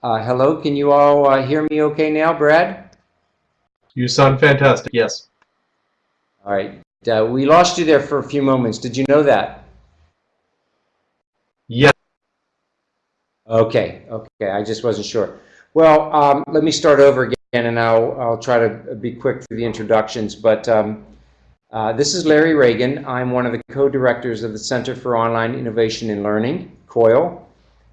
Uh, hello, can you all uh, hear me okay now, Brad? You sound fantastic, yes. All right. Uh, we lost you there for a few moments. Did you know that? Yes. Okay, okay, I just wasn't sure. Well, um, let me start over again and I'll, I'll try to be quick through the introductions. But um, uh, this is Larry Ragan. I'm one of the co-directors of the Center for Online Innovation and Learning, COIL.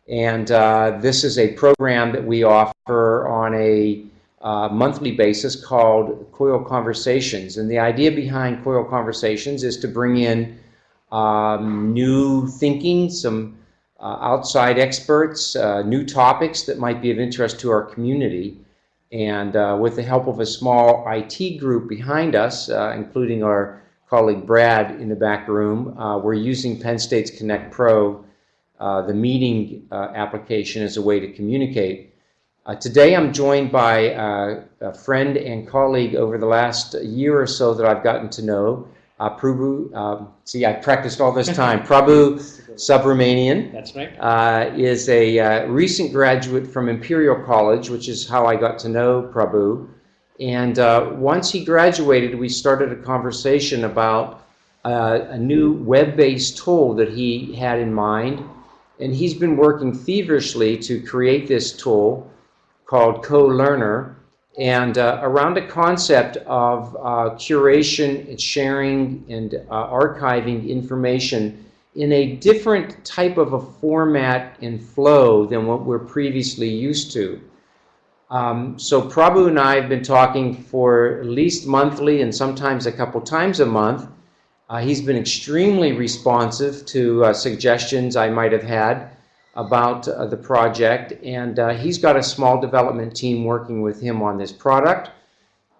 And uh, this is a program that we offer on a uh, monthly basis called COIL Conversations. And the idea behind COIL Conversations is to bring in um, new thinking, some uh, outside experts, uh, new topics that might be of interest to our community. And uh, with the help of a small IT group behind us, uh, including our colleague Brad in the back room, we're using Penn State's Connect Pro uh, the meeting uh, application as a way to communicate. Uh, today I'm joined by uh, a friend and colleague over the last year or so that I've gotten to know, uh, Prabhu, um, see I practiced all this time, Prabhu Subramanian. That's right. Uh, is a recent graduate from Imperial College, which is how I got to know Prabhu. And once he graduated, we started a conversation about a new web-based tool that he had in mind and he's been working feverishly to create this tool called Co-Learner and uh, around a concept of uh, curation and sharing and uh, archiving information in a different type of a format and flow than what we're previously used to. Um, so Prabhu and I have been talking for at least monthly and sometimes a couple times a month uh, he's been extremely responsive to uh, suggestions I might have had about uh, the project. And uh, he's got a small development team working with him on this product.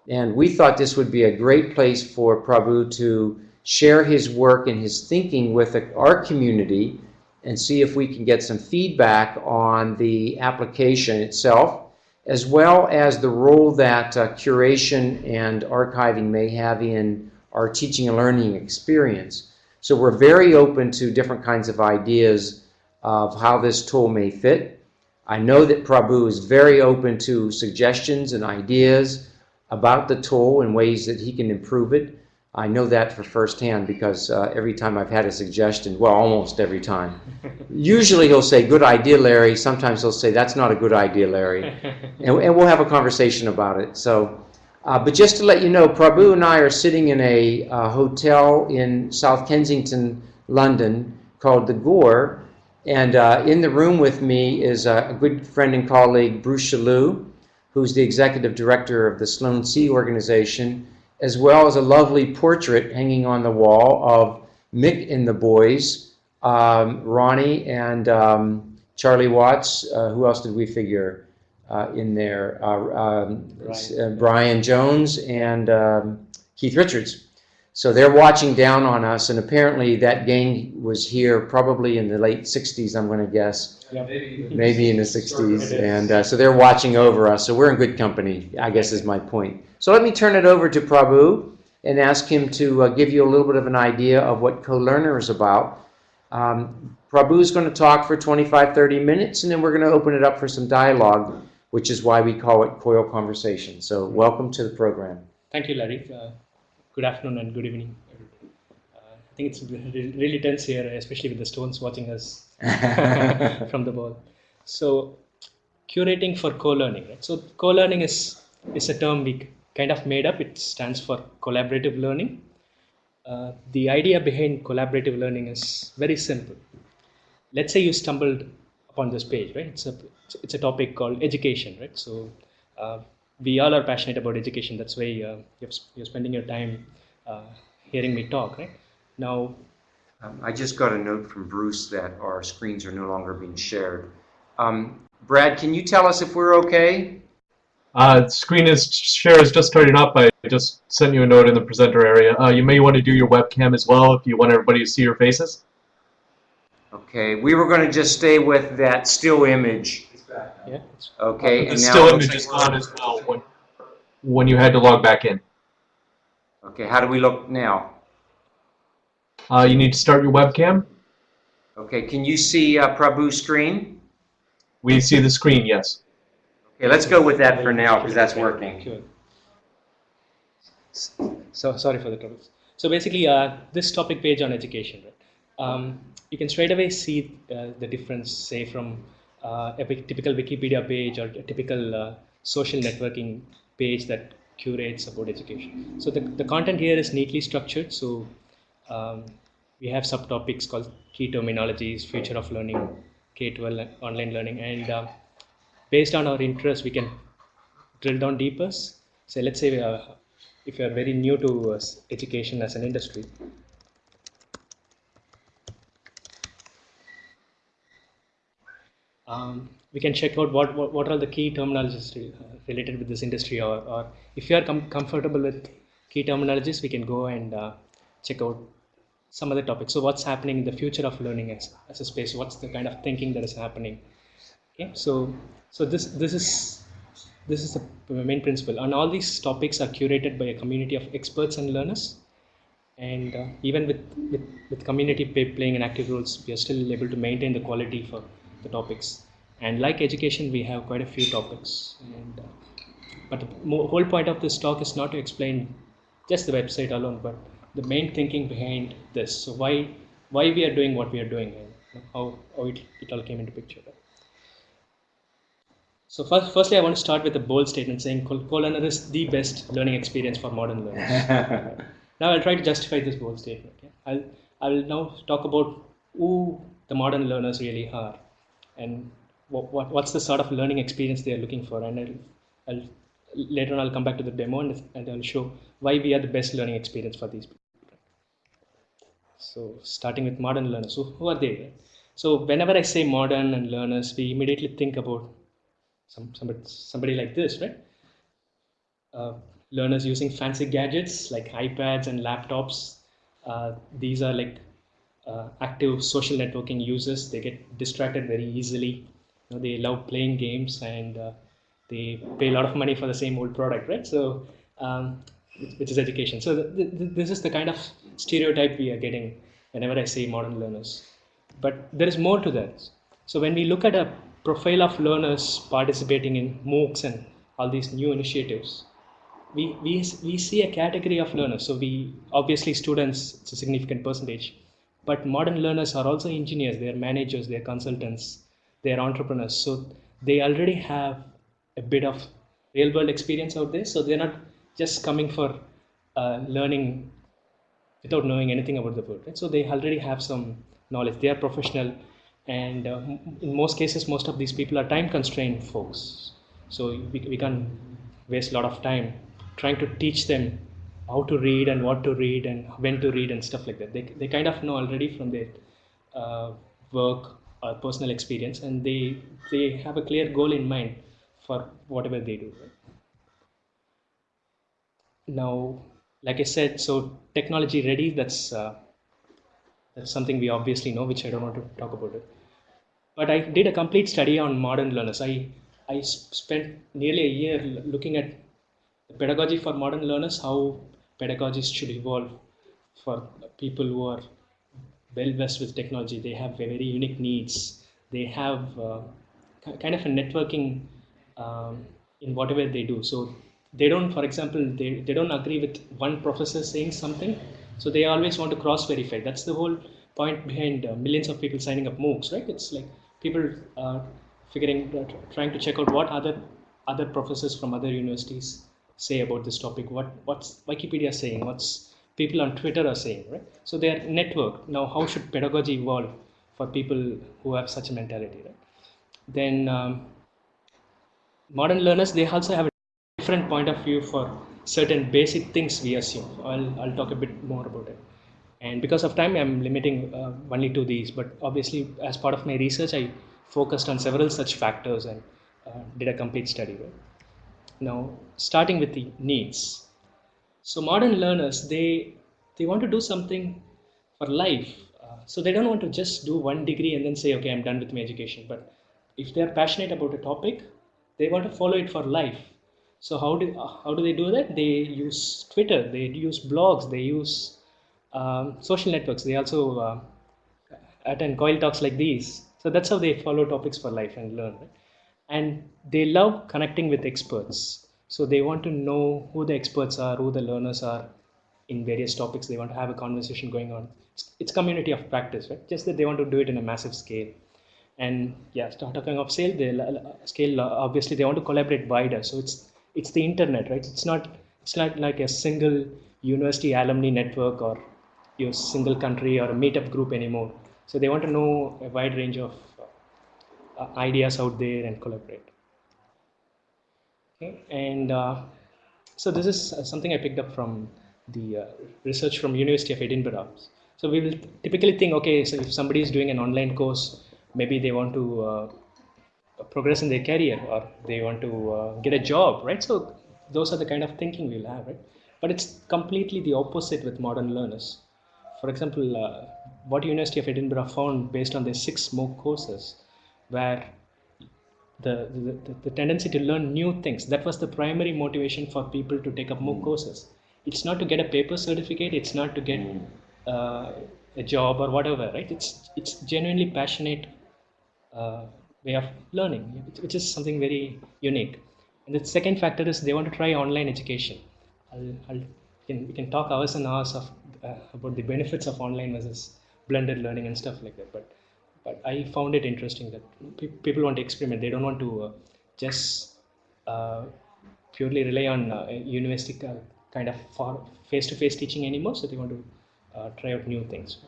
And we thought this would be a great place for Prabhu to share his work and his thinking with our community and see if we can get some feedback on the application itself as well as the role that uh, curation and archiving may have in our teaching and learning experience. So we're very open to different kinds of ideas of how this tool may fit. I know that Prabhu is very open to suggestions and ideas about the tool and ways that he can improve it. I know that for firsthand because uh, every time I've had a suggestion, well, almost every time, usually he'll say, good idea, Larry. Sometimes he'll say, that's not a good idea, Larry. and, and we'll have a conversation about it. So uh, but just to let you know, Prabhu and I are sitting in a uh, hotel in South Kensington, London, called the Gore. And uh, in the room with me is a good friend and colleague, Bruce Chaloux, who's the executive director of the Sloan-C organization, as well as a lovely portrait hanging on the wall of Mick and the boys, um, Ronnie and um, Charlie Watts. Uh, who else did we figure? Uh, in there, uh, um, Brian. Uh, Brian. Jones and um, Keith Richards. So they're watching down on us, and apparently that gang was here probably in the late 60s, I'm going to guess. Yeah, maybe. maybe in the 60s. And uh, so they're watching over us, so we're in good company, I guess is my point. So let me turn it over to Prabhu and ask him to uh, give you a little bit of an idea of what Co-Learner is about. Um, Prabhu is going to talk for 25, 30 minutes, and then we're going to open it up for some dialogue which is why we call it COIL Conversation. So welcome to the program. Thank you, Larry. Uh, good afternoon and good evening, everybody. Uh, I think it's really tense here, especially with the stones watching us from the ball. So curating for co-learning. Right? So co-learning is, is a term we kind of made up. It stands for collaborative learning. Uh, the idea behind collaborative learning is very simple. Let's say you stumbled upon this page, right? It's a it's a topic called education, right? So uh, we all are passionate about education. That's why uh, you're, you're, spending your time uh, hearing me talk, right? Now, um, I just got a note from Bruce that our screens are no longer being shared. Um, Brad, can you tell us if we're okay? Uh, screen is share is just starting up. I just sent you a note in the presenter area. Uh, you may want to do your webcam as well if you want everybody to see your faces. Okay, we were going to just stay with that still image. Yeah. Okay, the and still now, image is on as well when, when you had to log back in. okay, how do we look now? Uh, you need to start your webcam. Okay, can you see uh, Prabhu's screen? We see the screen, yes. Okay, let's go with that for now because that's working. Sure. So sorry for the troubles. So basically, uh, this topic page on education, right? Um, you can straight away see uh, the difference, say from a typical Wikipedia page or a typical uh, social networking page that curates about education. So the, the content here is neatly structured. So um, we have subtopics called key terminologies, future of learning, K-12 online learning, and uh, based on our interest, we can drill down deeper. So let's say uh, if you are very new to uh, education as an industry, um, we can check out what, what, what are the key terminologies uh, related with this industry or, or if you are com- comfortable with key terminologies, we can go and uh, check out some other topics. So what's happening in the future of learning as, as a space? What's the kind of thinking that is happening? Okay, so so this this is this is the main principle, and all these topics are curated by a community of experts and learners. And uh, even with, with with community playing an active roles, we are still able to maintain the quality for the topics. And like education, we have quite a few topics. And uh, but the whole point of this talk is not to explain just the website alone, but the main thinking behind this. So why why we are doing what we are doing and how, how it, it all came into picture. So first, firstly, I want to start with a bold statement saying Col- is the best learning experience for modern learners. now I'll try to justify this bold statement. yeah. I'll, I'll now talk about who the modern learners really are and what, what, what's the sort of learning experience they are looking for. And I'll, I'll later on I'll come back to the demo and, and I'll show why we are the best learning experience for these people. So starting with modern learners, so who are they? So whenever I say modern and learners, we immediately think about some somebody, somebody like this, right? Uh, learners using fancy gadgets like iPads and laptops. Uh, these are like uh, active social networking users. They get distracted very easily. You know, they love playing games and uh, they pay a lot of money for the same old product, right? So, um, which- is education. So, th- th- this is the kind of stereotype we are getting whenever I say modern learners. But there is more to that. So, when we look at a profile of learners participating in MOOCs and all these new initiatives, we, we, we see a category of learners. So we obviously students, it's a significant percentage, but modern learners are also engineers, they're managers, they're consultants, they're entrepreneurs. So they already have a bit of real world experience out there. So they're not just coming for uh, learning without knowing anything about the world. Right? So they already have some knowledge. They are professional, and uh, in most cases, most of these people are time constrained folks. So we, we can't waste a lot of time trying to teach them how to read and what to read and when to read and stuff like that. They, they kind of know already from their uh, work or personal experience, and they they have a clear goal in mind for whatever they do. Now like i said so technology ready that's uh, that's something we obviously know which i don't want to talk about it but i did a complete study on modern learners i i spent nearly a year looking at the pedagogy for modern learners how pedagogies should evolve for people who are well versed with technology they have very unique needs. They have uh, kind of a networking um, in whatever they do. So they don't for example they, they don't agree with one professor saying something so they always want to cross verify that's the whole point behind uh, millions of people signing up moocs right? It's like people uh, figuring uh, trying to check out what other other professors from other universities say about this topic. What what's wikipedia saying? What's people on twitter are saying right so they are networked. now how should pedagogy evolve for people who have such a mentality right then um, modern learners they also have a different point of view for certain basic things we assume i'll, I'll talk a bit more about it and because of time i'm limiting uh, only to these but obviously as part of my research i focused on several such factors and uh, did a complete study right? now starting with the needs so modern learners they they want to do something for life. Uh, so they don't want to just do one degree and then say okay i'm done with my education. But if they're passionate about a topic they want to follow it for life. So how do uh, how do they do that? They use twitter they use blogs they use um, social networks. They also uh, attend coil talks like these. So that's how they follow topics for life and learn right? and they love connecting with experts. So they want to know who the experts are, who the learners are in various topics. They want to have a conversation going on. It's, it's community of practice, right? Just that they want to do it in a massive scale. And yeah, start talking of scale, they scale. Uh, obviously, they want to collaborate wider. So it's it's the internet, right? It's not it's not like a single university alumni network or your single country or a meetup group anymore. So they want to know a wide range of uh, ideas out there and collaborate. Okay, and uh, so this is uh, something I picked up from the uh, research from University of Edinburgh. So we will typically think, okay, so if somebody is doing an online course, maybe they want to uh, progress in their career or they want to uh, get a job, right? So those are the kind of thinking we'll have, right? But it's completely the opposite with modern learners. For example, uh, what University of Edinburgh found based on their six MOOC courses, where the, the, the, tendency to learn new things, that was the primary motivation for people to take up MOOC courses. It's not to get a paper certificate, it's not to get uh, a job or whatever, right? It's, it's genuinely passionate uh, way of learning, which is something very unique. And the second factor is they want to try online education. I'll, I'll, we, can, we can talk hours and hours of, uh, about the benefits of online versus blended learning and stuff like that. But but I found it interesting that pe people want to experiment. They don't want to uh, just uh, purely rely on uh, university kind of face-to-face -face teaching anymore. So they want to uh, try out new things.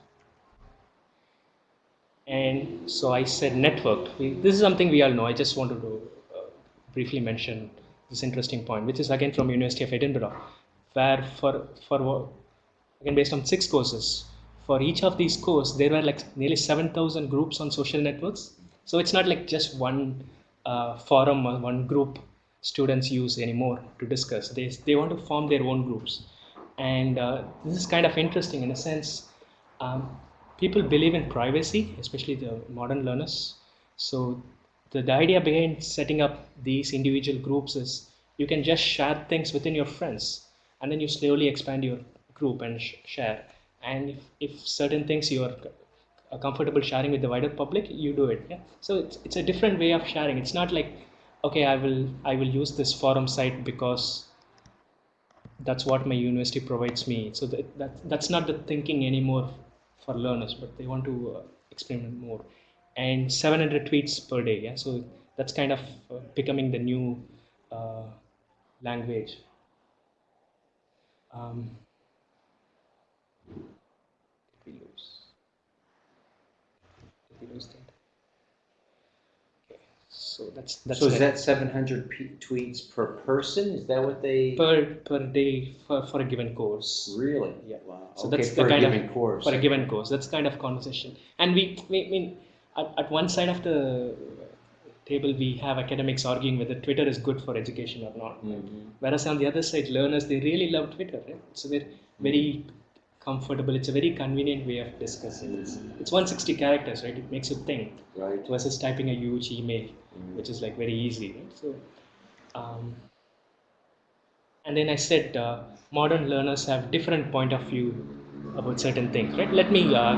And so I said networked. We, this is something we all know. I just wanted to uh, briefly mention this interesting point, which is again from University of Edinburgh, where for for again based on six courses, for each of these courses there were like nearly 7,000 groups on social networks. So it's not like just one uh, forum or one group students use anymore to discuss. They they want to form their own groups, and uh, this is kind of interesting in a sense. Um, people believe in privacy, especially the modern learners. So the, the idea behind setting up these individual groups is you can just share things within your friends and then you slowly expand your group and sh share and if, if certain things you are comfortable sharing with the wider public you do it yeah? So it's, it's a different way of sharing. It's not like okay i will i will use this forum site because that's what my university provides me. So that, that that's not the thinking anymore for learners but they want to uh, experiment more. And 700 tweets per day yeah? So that's kind of uh, becoming the new uh, language. Um, we lose we lose that okay so that's that's so is that 700 p- tweets per person? Is that what they? Per per day for, for a given course. Really? Yeah. Wow. So okay, that's for the a kind given of course. for a given course. That's kind of conversation. And we, we I mean at, at one side of the table we have academics arguing whether Twitter is good for education or not. Mhm. Whereas on the other side, learners they really love Twitter. Right? So they're very comfortable. It's a very convenient way of discussing. It's, it's 160 characters, right? It makes you think right versus typing a huge email, Mhm. which is like very easy. Right? So, um, and then I said uh, modern learners have different point of view about certain things. Right? Let me uh,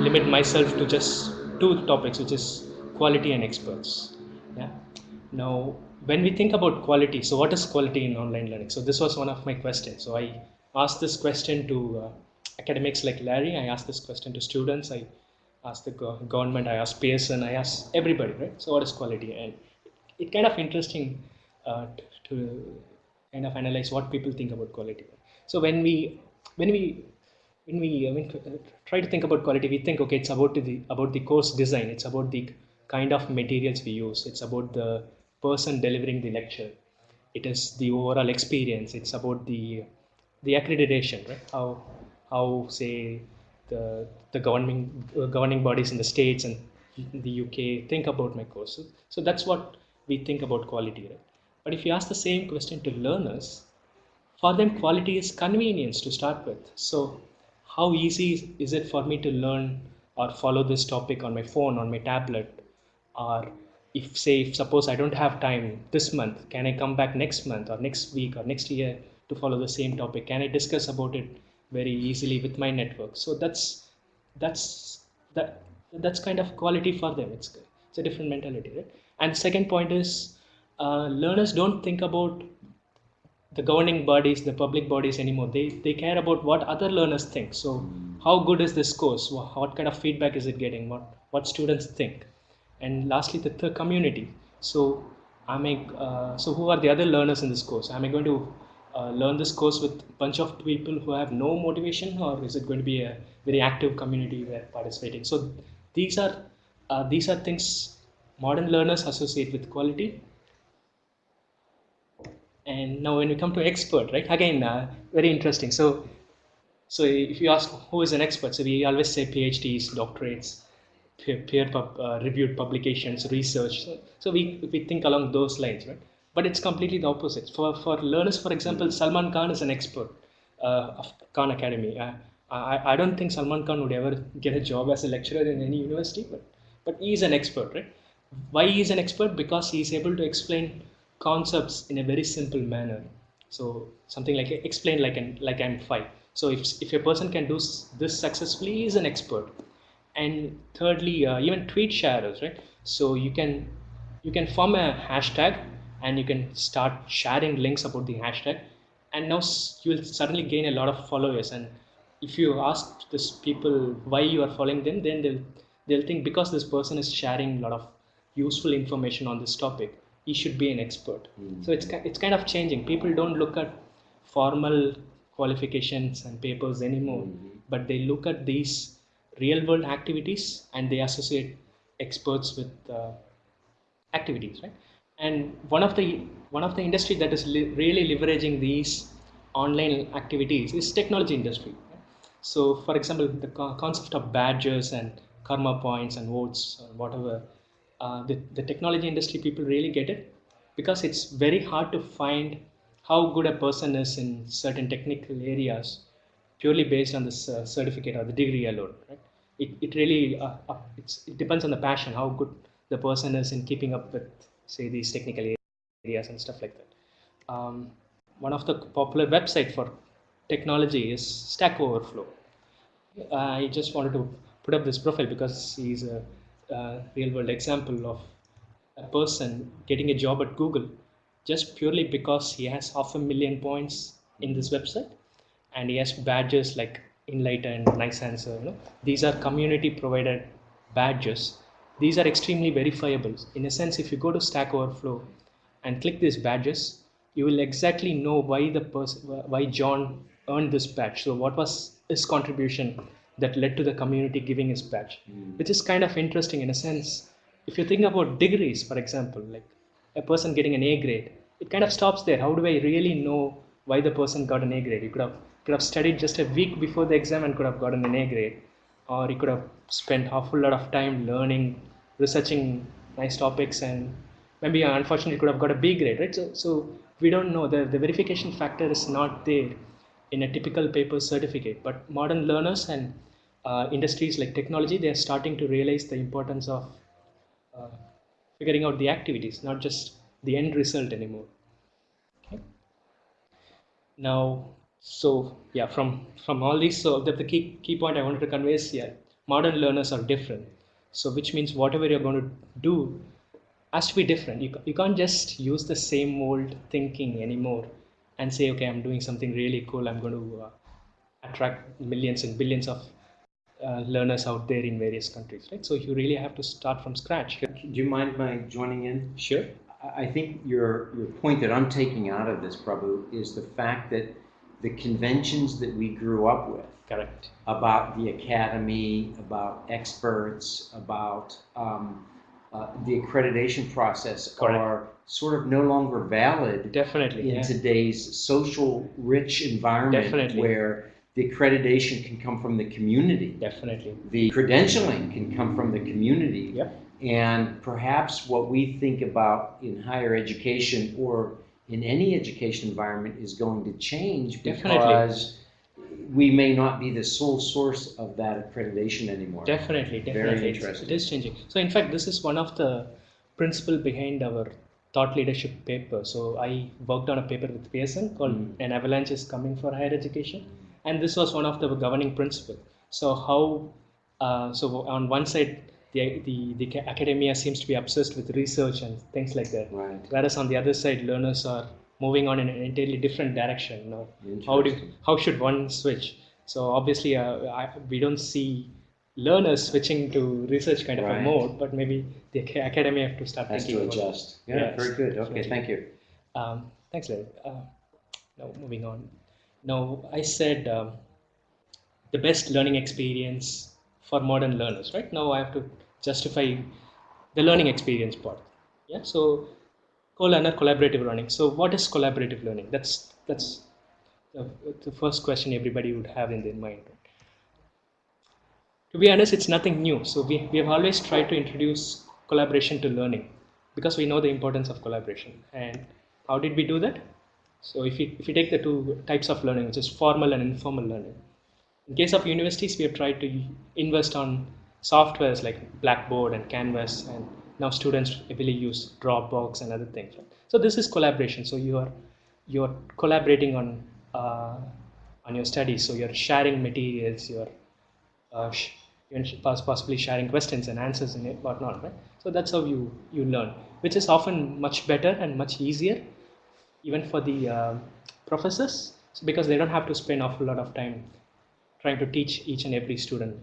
limit myself to just two topics, which is quality and experts. Yeah. Now, when we think about quality, so what is quality in online learning? So this was one of my questions. So I asked this question to uh, academics like Larry. I asked this question to students. I asked the go- government. I asked Pearson. I asked everybody. Right. So what is quality? And it kind of interesting uh, t- to kind of analyze what people think about quality. So when we when we when we I mean, try to think about quality, we think okay, it's about the about the course design. It's about the kind of materials we use. It's about the person delivering the lecture. It is the overall experience. It's about the the accreditation, right? How how say the the governing uh, governing bodies in the states and the UK think about my courses. So that's what we think about quality, right? But if you ask the same question to learners, for them quality is convenience to start with. So how easy is it for me to learn or follow this topic on my phone, on my tablet, or if say if suppose I don't have time this month, can I come back next month or next week or next year to follow the same topic? Can I discuss about it very easily with my network? So that's that's that that's kind of quality for them. It's it's a different mentality, right? And second point is uh, learners don't think about the governing bodies, the public bodies anymore. They, they care about what other learners think. So, how good is this course? What kind of feedback is it getting? What, what students think? And lastly, the, the community. So, I, uh, so who are the other learners in this course? Am I going to uh, learn this course with a bunch of people who have no motivation, or is it going to be a very active community where participating? So, these are uh, these are things modern learners associate with quality. And now when we come to expert right again uh, very interesting. So so if you ask who is an expert so we always say phds doctorates peer, peer pub, uh, reviewed publications research. So, so we we think along those lines right but it's completely the opposite. For for learners for example salman khan is an expert uh, of khan academy. Uh, I, I don't think salman khan would ever get a job as a lecturer in any university but but he is an expert right? Why he is an expert? Because he is able to explain concepts in a very simple manner. So something like explain like an like i'm five. So if, if a person can do this successfully he is an expert. And thirdly uh, even tweet sharers right? So you can you can form a hashtag and you can start sharing links about the hashtag. And now you will suddenly gain a lot of followers. And if you ask this people why you are following them then they'll they'll think because this person is sharing a lot of useful information on this topic he should be an expert. So it's it's kind of changing. People don't look at formal qualifications and papers anymore but they look at these real world activities and they associate experts with uh, activities right and one of the one of the industry that is li- really leveraging these online activities is technology industry. So for example the co- concept of badges and karma points and votes or whatever uh, the, the technology industry people really get it because it's very hard to find how good a person is in certain technical areas purely based on this uh, certificate or the degree alone right? It, it really uh, it's, it depends on the passion how good the person is in keeping up with say these technical areas and stuff like that um, one of the popular website for technology is stack overflow I just wanted to put up this profile because he's a, uh real world example of a person getting a job at Google just purely because he has half a million points in this website and he has badges like Enlighten, Nice Answer. You know, these are community provided badges. These are extremely verifiable. In a sense, if you go to Stack Overflow and click these badges, you will exactly know why the person, why John earned this badge. So, what was his contribution that led to the community giving his badge, hmm. which is kind of interesting in a sense. If you think about degrees, for example, like a person getting an A grade, it kind of stops there. How do I really know why the person got an A grade? You could have could have studied just a week before the exam and could have gotten an A grade, or you could have spent a whole lot of time learning, researching nice topics, and maybe unfortunately could have got a B grade, right? So, so we don't know the the verification factor is not there in a typical paper certificate, but modern learners and uh, industries like technology, they are starting to realize the importance of uh, figuring out the activities, not just the end result anymore. Okay. Now, so yeah, from from all these, so the, the key key point I wanted to convey is yeah, modern learners are different. So which means whatever you're going to do has to be different. You, you can't just use the same old thinking anymore and say, okay, I'm doing something really cool. I'm going to uh, attract millions and billions of uh, learners out there in various countries, right? So you really have to start from scratch. Do you mind my joining in? Sure. I I think your, your point that I'm taking out of this, Prabhu, is the fact that the conventions that we grew up with Correct. about the academy, about experts, about um, uh, the accreditation process Correct. are sort of no longer valid Definitely. in Yeah. today's social rich environment Definitely. where the accreditation can come from the community. Definitely. The credentialing can come from the community. Yep. And perhaps what we think about in higher education or in any education environment is going to change Definitely. because we may not be the sole source of that accreditation anymore. Definitely, definitely. It's- interesting. It is changing. So, in fact, this is one of the principle behind our thought leadership paper. So, I worked on a paper with Pearson called Mm. "An Avalanche is Coming for Higher Education," and this was one of the governing principle. So, how? Uh, so, on one side, the, the, the academia seems to be obsessed with research and things like that. Right. Whereas on the other side, learners are moving on in an entirely different direction. You know, how do how should one switch? So obviously, uh, I, we don't see learners switching to research kind of Right. a mode, but maybe the academia have to start Has thinking to adjust. Yeah, Yes, very good. Okay, thank you. um, thanks, Larry. Uh, now, moving on. Now, I said um, the best learning experience for modern learners, right? Now, I have to justify the learning experience part. Yeah. So, co-learner, collaborative learning. So, what is collaborative learning? That's that's the, the first question everybody would have in their mind. To be honest, it's nothing new. So, we, we have always tried to introduce collaboration to learning because we know the importance of collaboration. And how did we do that? So if you, if you take the two types of learning, which is formal and informal learning, in case of universities, we have tried to invest on softwares like Blackboard and Canvas, and now students really use Dropbox and other things. So this is collaboration. So you are you are collaborating on uh, on your studies. So you're sharing materials. You're uh, sh- sh- possibly sharing questions and answers in it, whatnot, right? So that's how you you learn, which is often much better and much easier, even for the uh, professors, because they don't have to spend awful lot of time trying to teach each and every student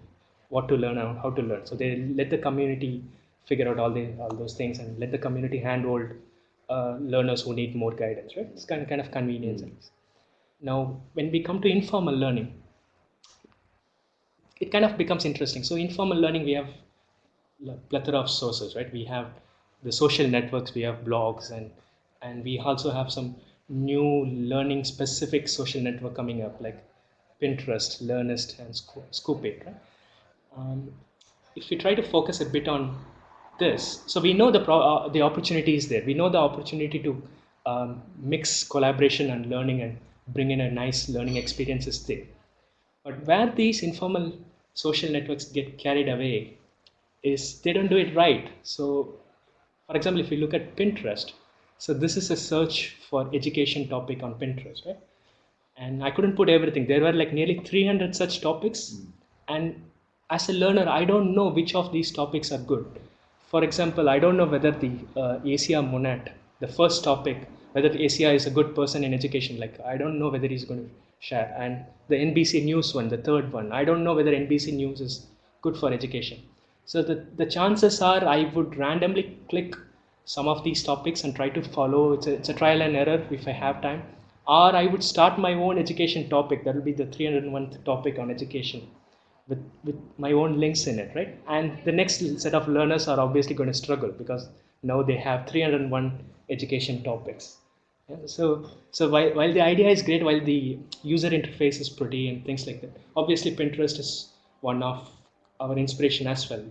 what to learn and how to learn. So they let the community figure out all the all those things and let the community handhold uh, learners who need more guidance, right? It's kind of, kind of convenience. Now, when we come to informal learning, it kind of becomes interesting. So informal learning, we have a plethora of sources, right? We have the social networks, we have blogs, and and we also have some new learning specific social network coming up, like Pinterest, Learnist, and Sco- Scoop.it, right? Um, if we try to focus a bit on this, so we know the pro- uh, the opportunity is there. We know the opportunity to um, mix collaboration and learning and bring in a nice learning experience is there. But where these informal social networks get carried away is they don't do it right. So, for example, if you look at Pinterest, so this is a search for education topic on Pinterest, right? And I couldn't put everything. There were like nearly 300 such topics, and as a learner, I don't know which of these topics are good. For example, I don't know whether the uh, Asia Monat, the first topic, whether Asia is a good person in education. Like I don't know whether he's going to share. And the NBC News one, the third one, I don't know whether NBC News is good for education. So the, the chances are I would randomly click some of these topics and try to follow. It's a, it's a trial and error if I have time. Or I would start my own education topic. That will be the 301th topic on education with, with my own links in it, right? And the next set of learners are obviously going to struggle because now they have 301 education topics. Yeah, so, so while, while the idea is great, while the user interface is pretty and things like that, obviously Pinterest is one of our inspiration as well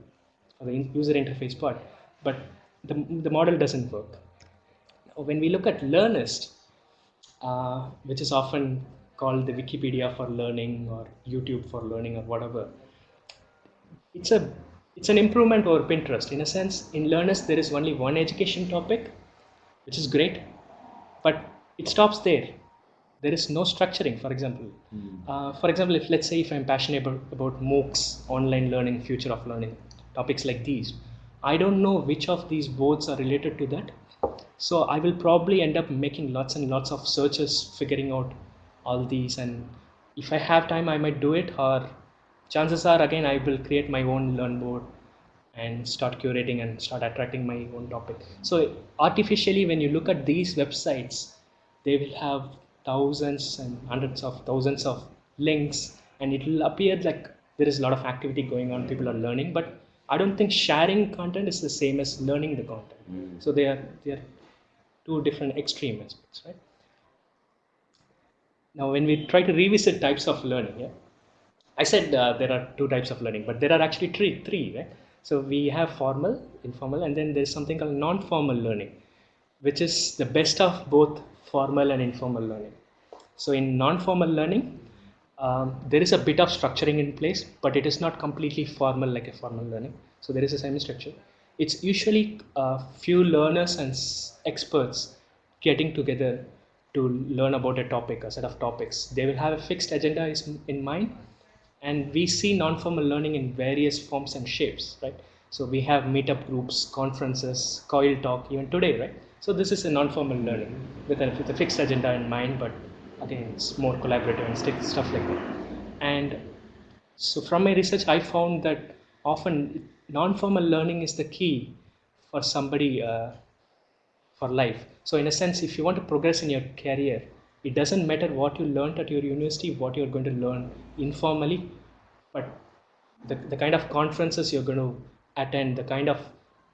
for the user interface part. But the, the model doesn't work. When we look at Learnist, uh, which is often called the Wikipedia for learning or YouTube for learning or whatever, it's a it's an improvement over Pinterest in a sense. In Learnist, there is only one education topic, which is great, but it stops there. There is no structuring. For example, uh, for example, if let's say if I'm passionate about, about MOOCs, online learning, future of learning, topics like these, I don't know which of these boards are related to that. So I will probably end up making lots and lots of searches, figuring out all these, and if I have time, I might do it. Or chances are, again, I will create my own learn board and start curating and start attracting my own topic. So artificially, when you look at these websites, they will have thousands and hundreds of thousands of links, and it will appear like there is a lot of activity going on. People are learning, but I don't think sharing content is the same as learning the content. Mm. So they are they are two different extreme aspects, right? Now, when we try to revisit types of learning, yeah, I said uh, there are two types of learning, but there are actually three, three, right? So we have formal, informal, and then there's something called non-formal learning, which is the best of both formal and informal learning. So in non-formal learning, um, there is a bit of structuring in place, but it is not completely formal like a formal learning. So there is a semi-structure. It's usually a few learners and experts getting together to learn about a topic, a set of topics. They will have a fixed agenda in mind, and we see non-formal learning in various forms and shapes, right? So we have meetup groups, conferences, coil talk, even today, right? So this is a non-formal learning with a, with a fixed agenda in mind, but again, it's more collaborative and stuff like that. And so from my research, I found that often non-formal learning is the key for somebody uh, for life. So in a sense, if you want to progress in your career, it doesn't matter what you learned at your university, what you're going to learn informally, but the, the kind of conferences you're going to attend, the kind of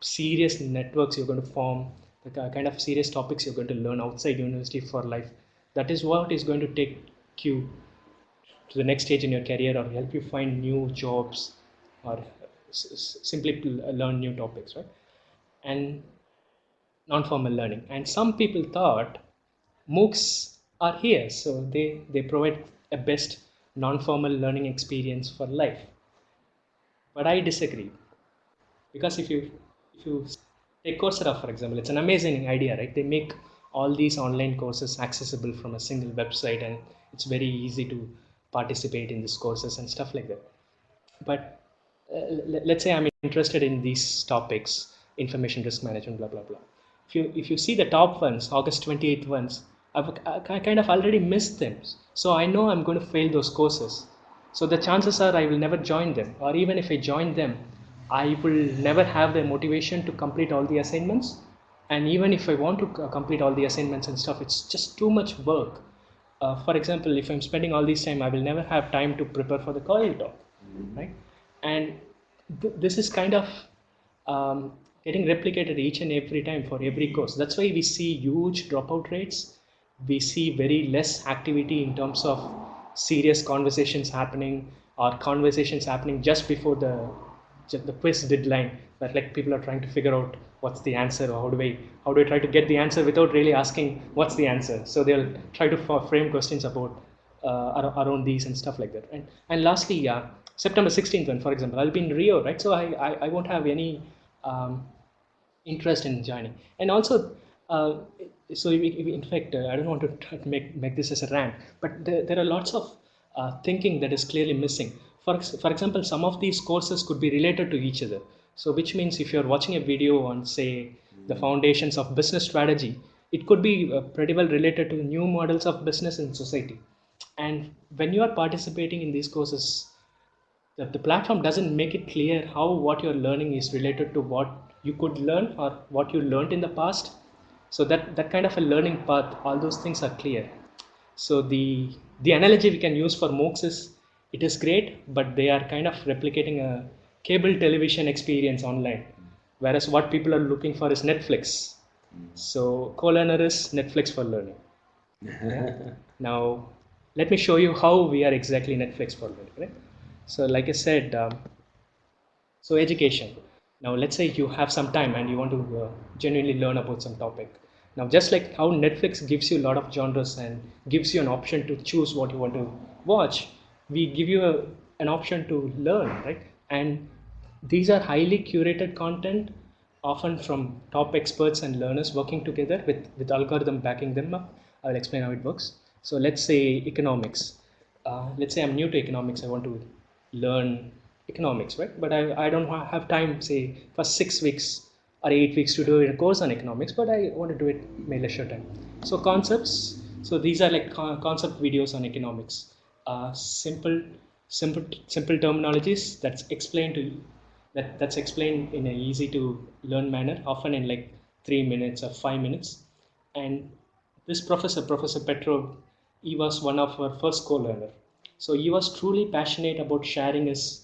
serious networks you're going to form, the kind of serious topics you're going to learn outside university for life, that is what is going to take you to the next stage in your career or help you find new jobs or simply learn new topics, right? And non-formal learning. And some people thought MOOCs are here, so they, they provide a best non-formal learning experience for life. But I disagree. Because if you if you take Coursera for example, it's an amazing idea, right? They make all these online courses accessible from a single website and it's very easy to participate in these courses and stuff like that. But uh, let's say I'm interested in these topics, information risk management, blah blah blah. If you if you see the top ones, August 28th ones, I've I kind of already missed them. So I know I'm going to fail those courses. So the chances are I will never join them, or even if I join them, I will never have the motivation to complete all the assignments. And even if I want to complete all the assignments and stuff, it's just too much work. Uh, for example, if I'm spending all this time, I will never have time to prepare for the coil talk, right? And th- this is kind of um, getting replicated each and every time for every course. That's why we see huge dropout rates. We see very less activity in terms of serious conversations happening or conversations happening just before the the quiz deadline where like people are trying to figure out what's the answer or how do I how do I try to get the answer without really asking what's the answer so they'll try to frame questions about uh, around these and stuff like that and and lastly uh, September 16th one for example I'll be in Rio right so I I, I won't have any um, interest in joining. And also uh, so we, we- in fact uh, i don't want to make, make this as a rant but there, there are lots of uh, thinking that is clearly missing. For, for example some of these courses could be related to each other. So which means if you're watching a video on say the foundations of business strategy it could be uh, pretty well related to new models of business in society. And when you are participating in these courses the, the platform doesn't make it clear how what you're learning is related to what you could learn or what you learned in the past so that that kind of a learning path all those things are clear so the the analogy we can use for moocs is it is great but they are kind of replicating a cable television experience online whereas what people are looking for is netflix so co-learner is netflix for learning now, let me show you how we are exactly Netflix for learning. Right? So, like I said, um, so education. Now, let's say you have some time and you want to uh, genuinely learn about some topic. Now, just like how Netflix gives you a lot of genres and gives you an option to choose what you want to watch, we give you a, an option to learn, right? And these are highly curated content, often from top experts and learners working together with, with algorithm backing them up. I'll explain how it works. So let's say economics. Uh, let's say I'm new to economics. I want to learn economics, right? But I, I don't have time, say, for six weeks or eight weeks to do a course on economics, but I want to do it in my leisure time. So concepts. So these are like con- concept videos on economics. Uh, simple, simple, simple terminologies that's explained to you that that's explained in an easy to learn manner, often in like three minutes or five minutes. And this professor, Professor Petrov, he was one of our first co-learner. So he was truly passionate about sharing his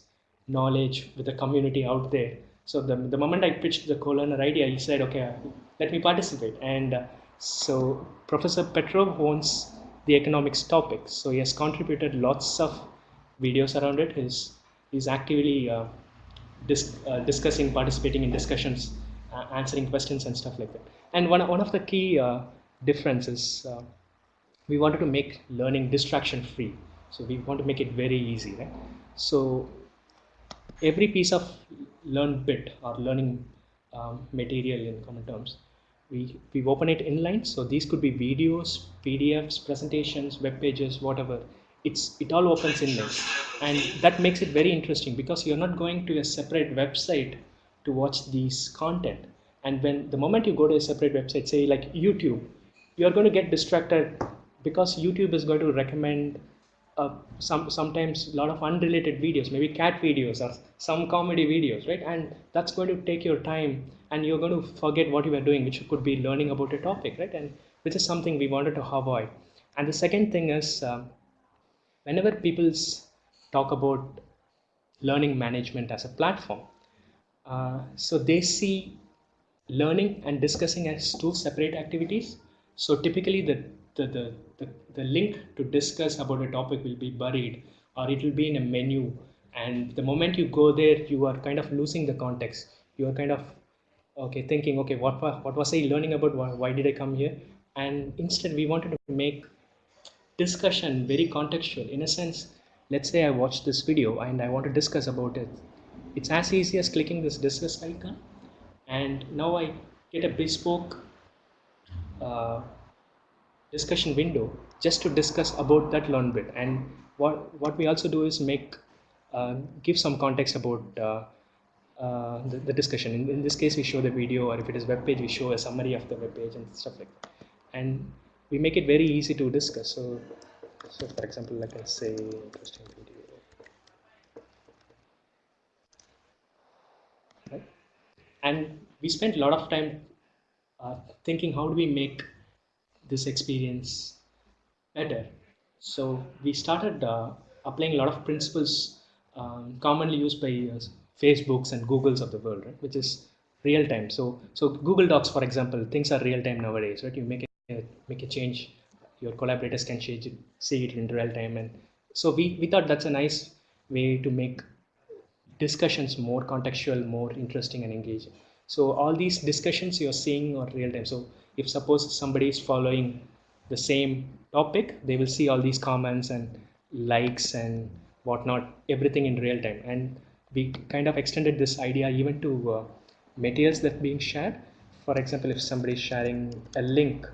knowledge with the community out there. So the, the moment I pitched the co-learner idea, he said, okay, let me participate. And uh, so Professor Petrov owns the economics topic. So he has contributed lots of videos around it. He's, he's actively uh, dis- uh, discussing, participating in discussions, uh, answering questions and stuff like that. And one, one of the key uh, differences, uh, we wanted to make learning distraction free. So we want to make it very easy, right? So every piece of learned bit or learning um, material in common terms, we, we open it inline. So these could be videos, PDFs, presentations, web pages, whatever. It's it all opens inline, and that makes it very interesting because you're not going to a separate website to watch these content. And when the moment you go to a separate website, say like YouTube, you're going to get distracted because YouTube is going to recommend uh, some sometimes a lot of unrelated videos, maybe cat videos or some comedy videos, right? And that's going to take your time, and you're going to forget what you were doing, which could be learning about a topic, right? And which is something we wanted to avoid. And the second thing is, um, whenever people talk about learning management as a platform, uh, so they see learning and discussing as two separate activities. So typically the, the, the, the, the link to discuss about a topic will be buried or it will be in a menu. And the moment you go there, you are kind of losing the context. You are kind of, okay, thinking, okay, what, what was I learning about? Why, why did I come here? And instead we wanted to make discussion very contextual in a sense let's say i watched this video and i want to discuss about it it's as easy as clicking this discuss icon and now i get a bespoke uh, discussion window just to discuss about that learn bit. And what what we also do is make uh, give some context about uh, uh, the, the discussion. In, in this case we show the video or if it is web page we show a summary of the web page and stuff like that. And we make it very easy to discuss. So so for example like i say interesting video. Right? And we spent a lot of time uh, thinking how do we make this experience better. So we started uh, applying a lot of principles um, commonly used by uh, facebooks and googles of the world right which is real time. So so google docs for example things are real time nowadays right? You make a make a change your collaborators can change it, see it in real time. And so we, we thought that's a nice way to make discussions more contextual more interesting and engaging. So all these discussions you're seeing are real time. So if suppose somebody is following the same topic they will see all these comments and likes and whatnot everything in real time. And we kind of extended this idea even to uh, materials that being shared. For example if somebody is sharing a link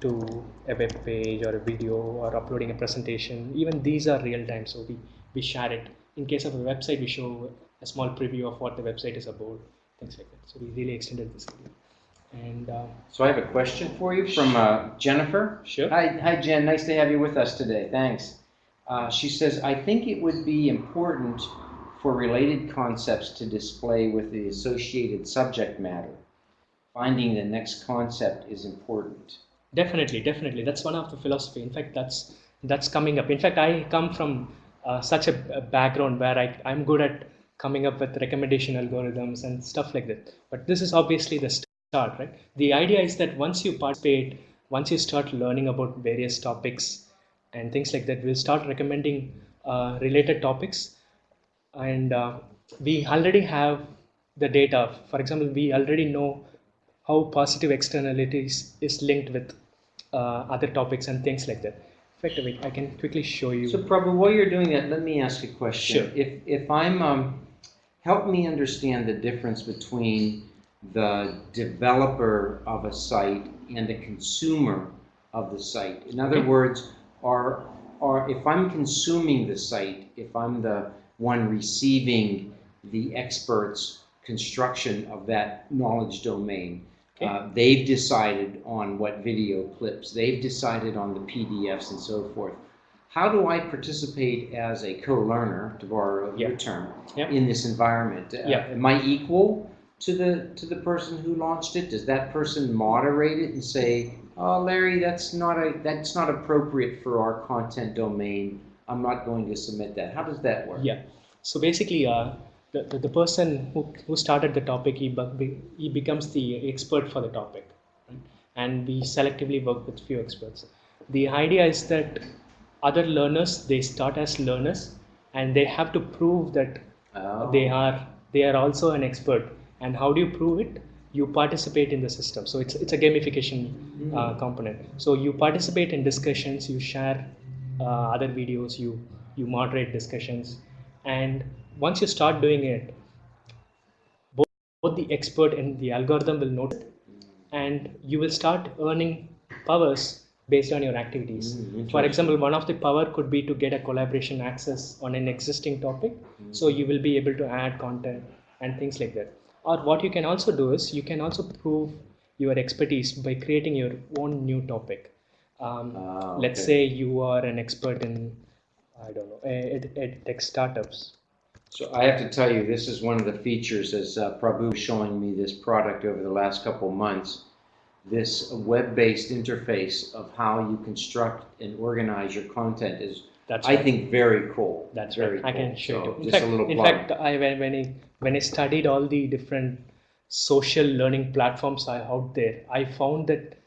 to a web page or a video or uploading a presentation even these are real time so we we share it. In case of a website we show a small preview of what the website is about things like that. So we really extended this idea and uh, So I have a question for you from uh, Jennifer. sure Hi, hi Jen, nice to have you with us today, thanks. Uh, She says, I think it would be important for related concepts to display with the associated subject matter. Finding the next concept is important. definitely definitely that's one of the philosophy in fact that's that's coming up in fact i come from uh, such a, a background where I, i'm good at coming up with recommendation algorithms and stuff like that but this is obviously the start right the idea is that once you participate once you start learning about various topics and things like that we'll start recommending uh, related topics and uh, we already have the data for example we already know how positive externalities is linked with uh, other topics and things like that. In fact, wait, I can quickly show you. So Prabhu, while you're doing that, let me ask a question. Sure. If, if I'm, um, help me understand the difference between the developer of a site and the consumer of the site. In other words, are, are, if I'm consuming the site, if I'm the one receiving the expert's construction of that knowledge domain, Okay. uh, they've decided on what video clips, they've decided on the PDFs and so forth. How do I participate as a co-learner, to borrow your term, Yeah. in this environment? Uh, Am I equal to the to the person who launched it? Does that person moderate it and say, "Oh, Larry, that's not a that's not appropriate for our content domain. I'm not going to submit that." How does that work? Yeah. So basically, uh, the, the, the person who, who started the topic, he, he becomes the expert for the topic. Right? And we selectively work with few experts. The idea is that other learners, they start as learners and they have to prove that Oh. they are they are also an expert and how do you prove it? You participate in the system. So it's it's a gamification uh, component. So you participate in discussions you share uh, other videos you you moderate discussions. And once you start doing it both, both the expert and the algorithm will notice it and you will start earning powers based on your activities. Mm, for example one of the power could be to get a collaboration access on an existing topic. So you will be able to add content and things like that or what you can also do is you can also prove your expertise by creating your own new topic. Um, Ah, let's say you are an expert in i don't know ed, ed tech startups. So I have to tell you, this is one of the features as uh, Prabhu showing me this product over the last couple of months. This web-based interface of how you construct and organize your content is, that's I think, very cool. That's very right. I can cool. show So you. In Just fact, a little in plug. fact, I when when I when I studied all the different social learning platforms are out there, I found that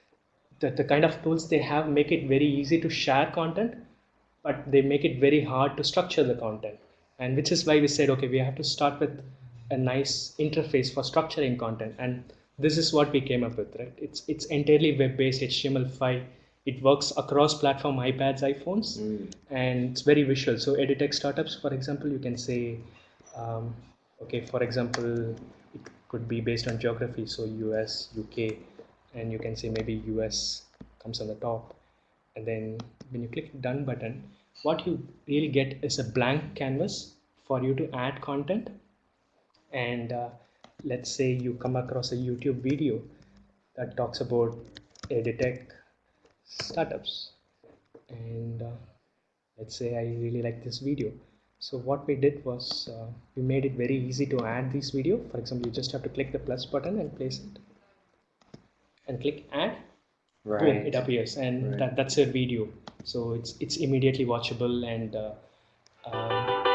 that the kind of tools they have make it very easy to share content, but they make it very hard to structure the content. And which is why we said, okay, we have to start with a nice interface for structuring content. And this is what we came up with, right? It's it's entirely web-based HTML5. It works across platform iPads, iPhones Mm. and it's very visual. So edutech startups, for example, you can say, um, okay, for example, it could be based on geography. So US, UK, and you can say maybe US comes on the top. And then when you click done button, what you really get is a blank canvas for you to add content. And uh, let's say you come across a YouTube video that talks about edutech startups and uh, let's say I really like this video. So what we did was uh, we made it very easy to add this video. For example, you just have to click the plus button and place it and click add. right Boom, it appears and Right. that, that's your video. So it's it's immediately watchable and uh, um,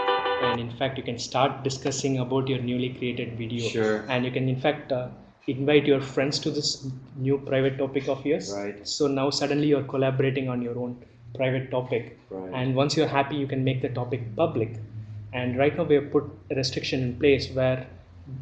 and in fact you can start discussing about your newly created video Sure. and you can in fact uh, invite your friends to this new private topic of yours. Right. so now suddenly you're collaborating on your own private topic. Right. and once you're happy you can make the topic public. And right now we have put a restriction in place where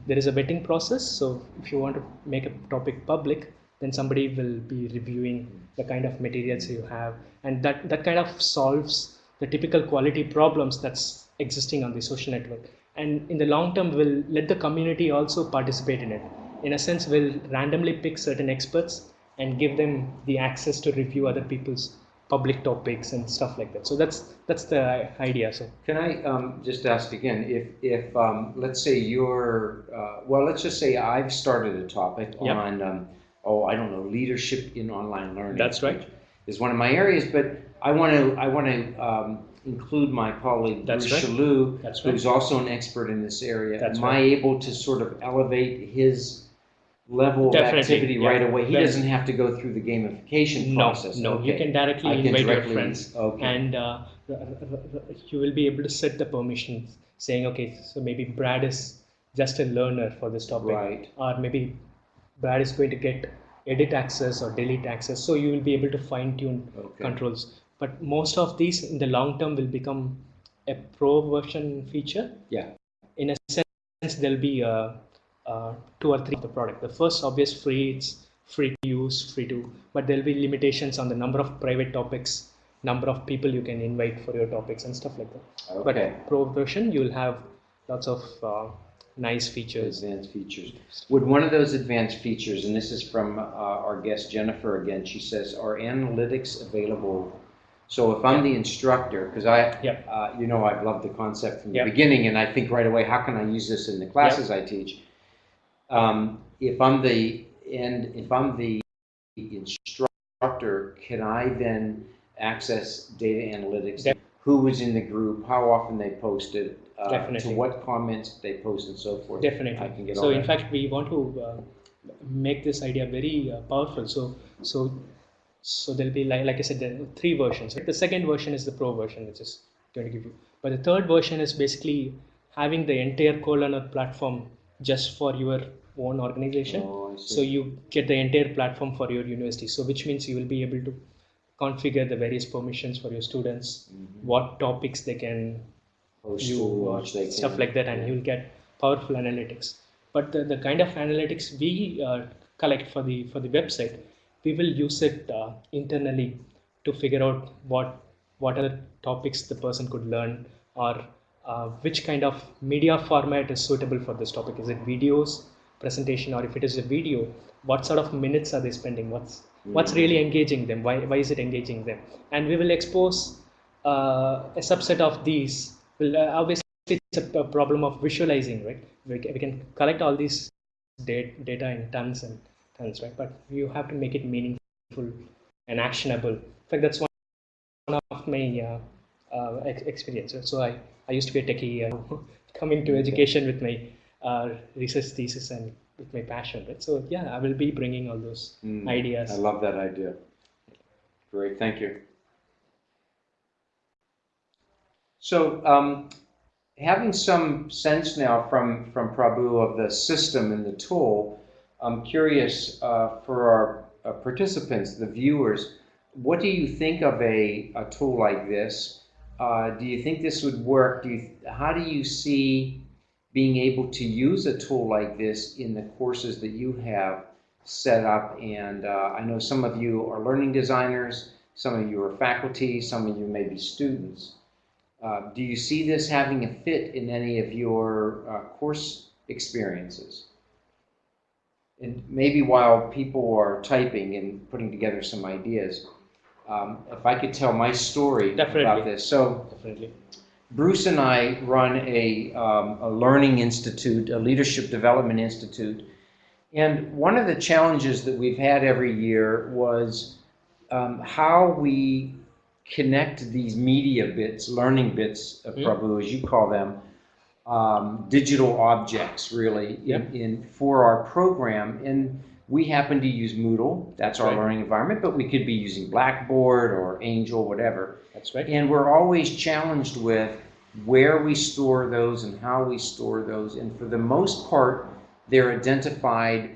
there is a vetting process. So if you want to make a topic public then somebody will be reviewing the kind of materials you have. And that that kind of solves the typical quality problems that's existing on the social network. And in the long term we'll let the community also participate in it in a sense we'll randomly pick certain experts and give them the access to review other people's public topics and stuff like that so that's that's the idea so Can I um, just ask again, if, if um, let's say you're, uh, well, let's just say I've started a topic Yep. on, um, oh, I don't know, leadership in online learning. That's right. Is one of my areas, but I want to, I want to um, include my colleague That's Bruce right. That's right. who's also an expert in this area. That's Am I able to sort of elevate his level of activity yeah. right away? He doesn't have to go through the gamification no process. no you can directly I can invite your friends okay. and uh, you will be able to set the permissions saying okay so maybe brad is just a learner for this topic Right. or maybe brad is going to get edit access or delete access so you will be able to fine tune Okay. controls but most of these in the long term will become a pro version feature Yeah. in a sense there'll be uh, uh, two or three of the product the first obvious free it's free to use free to but there'll be limitations on the number of private topics number of people you can invite for your topics and stuff like that Okay. but pro version you'll have lots of uh, nice features Advanced features. Would one of those advanced features, and this is from uh, our guest Jennifer again, she says, are analytics available? So if I'm the instructor, because I, uh, you know, I've loved the concept from the beginning, and I think right away, how can I use this in the classes I teach? Um, if I'm the and if I'm the instructor, can I then access data analytics? Def- Who was in the group? How often they posted? Uh, Definitely. To what comments they post and so forth. definitely I can get so in that. fact we want to uh, make this idea very uh, powerful so so so there'll be like, like i said there are three versions the second version is the pro version which is going to give you but the third version is basically having the entire co-learner platform just for your own organization. Oh, so you get the entire platform for your university. So which means you will be able to configure the various permissions for your students what topics they can Post you to uh, they stuff can- like that and you'll get powerful analytics. But the, the kind of analytics we uh, collect for the for the website we will use it uh, internally to figure out what what other topics the person could learn or uh, which kind of media format is suitable for this topic? Is it videos presentation or if it is a video what sort of minutes are they spending? What's what's really engaging them? Why, why is it engaging them? And we will expose uh, a subset of these. Well, uh, obviously it's a, problem of visualizing right? We, we can collect all these da- data in tons and tons, right? But you have to make it meaningful and actionable. In fact, that's one of my uh, uh, ex- experiences. So I, I used to be a techie, uh, come into education with my uh, research thesis and with my passion, right? So yeah, I will be bringing all those Mm, ideas. I love that idea. Great, thank you. So, um, having some sense now from, from Prabhu of the system and the tool, I'm curious uh, for our uh, participants, the viewers, what do you think of a, a tool like this? Uh, do you think this would work? Do you, how do you see being able to use a tool like this in the courses that you have set up? And uh, I know some of you are learning designers, some of you are faculty, some of you may be students. Uh, do you see this having a fit in any of your uh, course experiences? And maybe while people are typing and putting together some ideas, um, if I could tell my story about this. So, Definitely. Bruce and I run a, um, a learning institute, a leadership development institute. And one of the challenges that we've had every year was um, how we connect these media bits, learning bits, uh, Mm. Prabhu, as you call them, um, digital objects, really, in, Yep. in for our program. And we happen to use Moodle, that's our Right. learning environment, but we could be using Blackboard or Angel, whatever. That's right. And we're always challenged with where we store those and how we store those. And for the most part, they're identified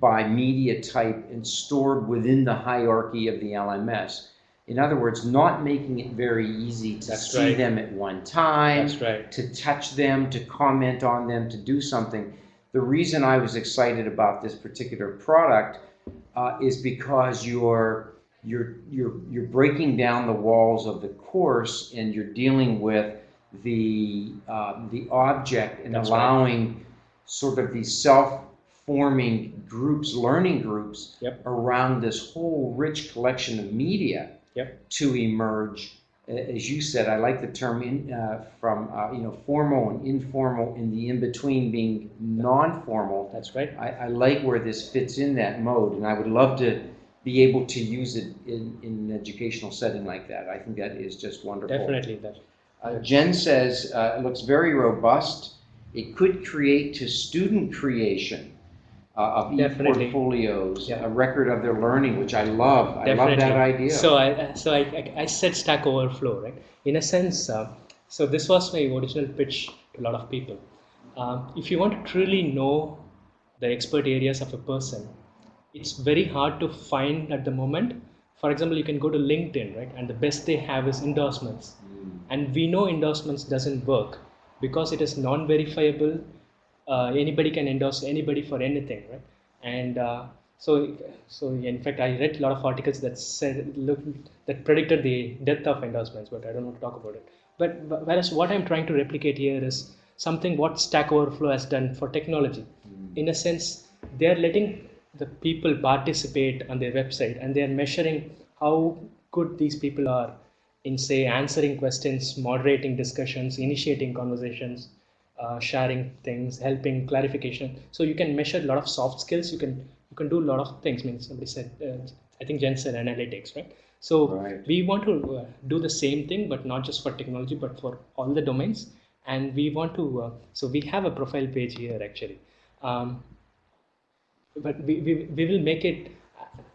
by media type and stored within the hierarchy of the LMS. In other words, not making it very easy to That's see right. them at one time, right. to touch them, to comment on them, to do something. The reason I was excited about this particular product uh, is because you're you're you're you're breaking down the walls of the course and you're dealing with the uh, the object and That's right. allowing sort of these self-forming groups, learning groups Yep. around this whole rich collection of media Yep. to emerge. As you said, I like the term in, uh, from uh, you know formal and informal, in the in between being non-formal. That's right. I, I like where this fits in that mode, and I would love to be able to use it in, in an educational setting like that. I think that is just wonderful. Definitely that. Uh, Jen says uh, it looks very robust. It could create to student creation uh, of Definitely. e-portfolios, Yeah. a record of their learning, which I love. I love that idea. So I so I, I, I said Stack Overflow, right? In a sense, uh, so this was my original pitch to a lot of people. Um, if you want to truly know the expert areas of a person, it's very hard to find at the moment. For example, you can go to LinkedIn, right? And the best they have is endorsements. Mm. And we know endorsements doesn't work because it is non-verifiable. Uh, anybody can endorse anybody for anything, right? And uh, so, so in fact, I read a lot of articles that said look that predicted the death of endorsements, but I don't want to talk about it. But, but whereas what I'm trying to replicate here is something what Stack Overflow has done for technology. In a sense, they are letting the people participate on their website and they are measuring how good these people are in say answering questions moderating discussions initiating conversations uh, sharing things helping clarification. So you can measure a lot of soft skills. You can you can do a lot of things. I mean somebody said uh, i think jen said analytics right? So Right. we want to uh, do the same thing but not just for technology but for all the domains. And we want to uh, so we have a profile page here actually. Um, but we, we, we will make it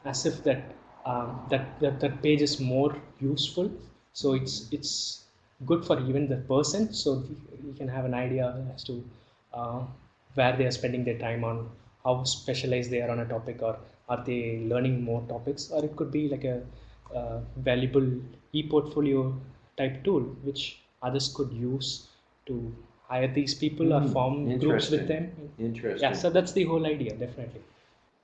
as if that, um, that that that page is more useful. So it's it's good for even the person so you can have an idea as to uh, where they are spending their time on how specialized they are on a topic or are they learning more topics or it could be like a uh, valuable e-portfolio type tool which others could use to hire these people or Hmm, form groups with them Interesting. yeah so that's the whole idea definitely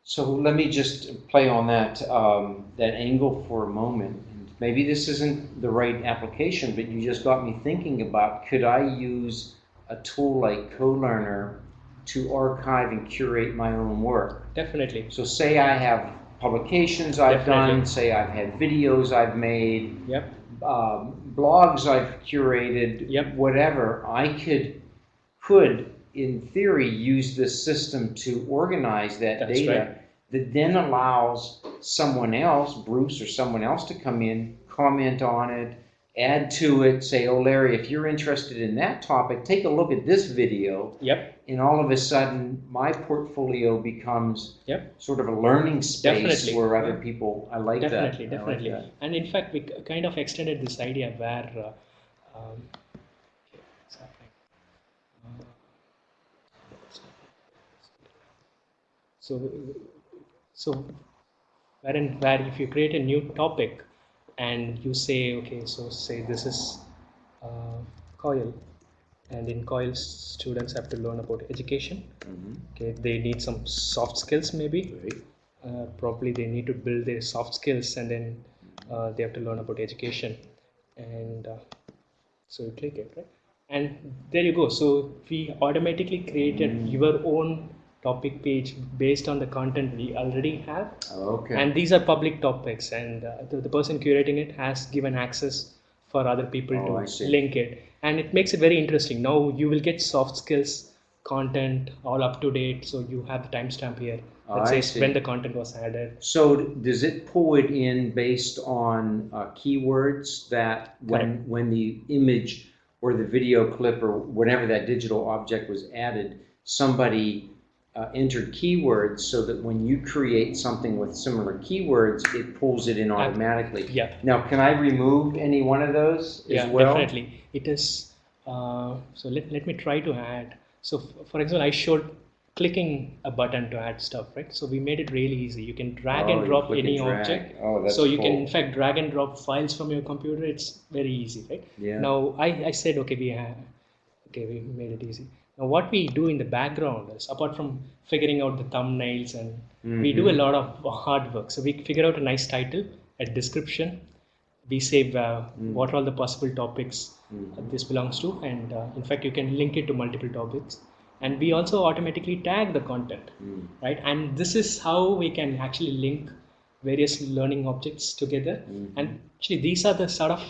So let me just play on that um, that angle for a moment. Maybe this isn't the right application, but you just got me thinking about could I use a tool like CoLearner to archive and curate my own work? definitely So say I have publications I've Definitely. done, say I've had videos I've made, yep um, blogs I've curated, Yep. whatever, I could could in theory, use this system to organize that That's data right. That then allows someone else, Bruce or someone else, to come in, comment on it, add to it, say, oh, Larry, if you're interested in that topic, take a look at this video. Yep. And all of a sudden, my portfolio becomes Yep. sort of a learning space Definitely. where other people, I like that. Definitely, I like definitely. And in fact, we kind of extended this idea where, uh, um, okay, what's happening? So, so wherein where if you create a new topic and you say, okay, so say this is uh, COIL, and in COIL, students have to learn about education. Mhm. Okay, they need some soft skills maybe. Great. uh, probably they need to build their soft skills and then uh, they have to learn about education. And uh, so you click it right? And there you go. So we automatically created your own topic page based on the content we already have. Okay. and these are public topics and uh, the, the person curating it has given access for other people Oh, to link it. And it makes it very interesting. Now you will get soft skills content all up to date so you have the timestamp here Oh, that I says when the content was added. So does it pull it in based on uh, keywords that when, when the image or the video clip or whatever that digital object was added, somebody uh, entered keywords so that when you create something with similar keywords, it pulls it in automatically? yeah Now, can I remove any one of those yeah as well? definitely. It is uh, so let, let me try to add. So for example i showed clicking a button to add stuff right? So we made it really easy. You can drag Oh, and drop click and any object. Oh, that's so you can in fact drag and drop files from your computer. It's very easy right? Yeah. now I, I said okay we have okay we made it easy now what we do in the background is apart from figuring out the thumbnails and we do a Mm-hmm. lot of hard work so we figure out a nice title a description we say uh, Mm. what are all the possible topics that this belongs to and uh, in fact you can link it to multiple topics and we also automatically tag the content Mm. right and this is how we can actually link various learning objects together Mm-hmm. and actually these are the sort of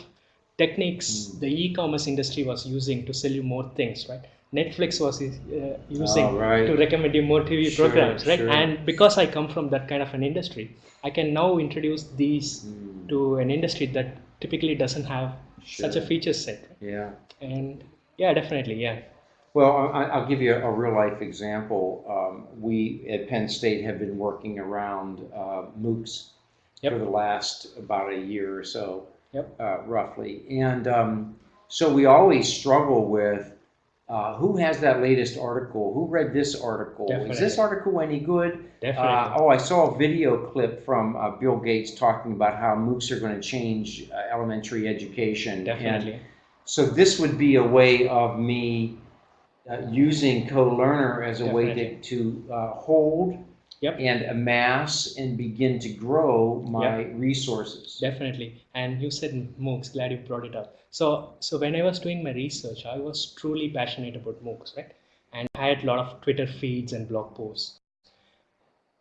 techniques Mm. the e-commerce industry was using to sell you more things right netflix was uh, using Oh, right. to recommend you more tv Sure, programs right sure. and because i come from that kind of an industry i can now introduce these Mm. to an industry that typically doesn't have such a feature set Yeah. and yeah definitely yeah Well, I, I'll give you a real life example. Um, we at Penn State have been working around uh, MOOCs Yep. for the last about a year or so, Yep. uh, roughly. And um, so we always struggle with uh, who has that latest article? Who read this article? Is this article any good? definitely Uh, oh, I saw a video clip from uh, Bill Gates talking about how MOOCs are going to change uh, elementary education. And definitely so this would be a way of me uh, using co-learner as a way to, to uh, hold Yep. and amass and begin to grow my resources. Definitely. And you said MOOCs, glad you brought it up. So, so when I was doing my research, I was truly passionate about MOOCs, right? And I had a lot of Twitter feeds and blog posts.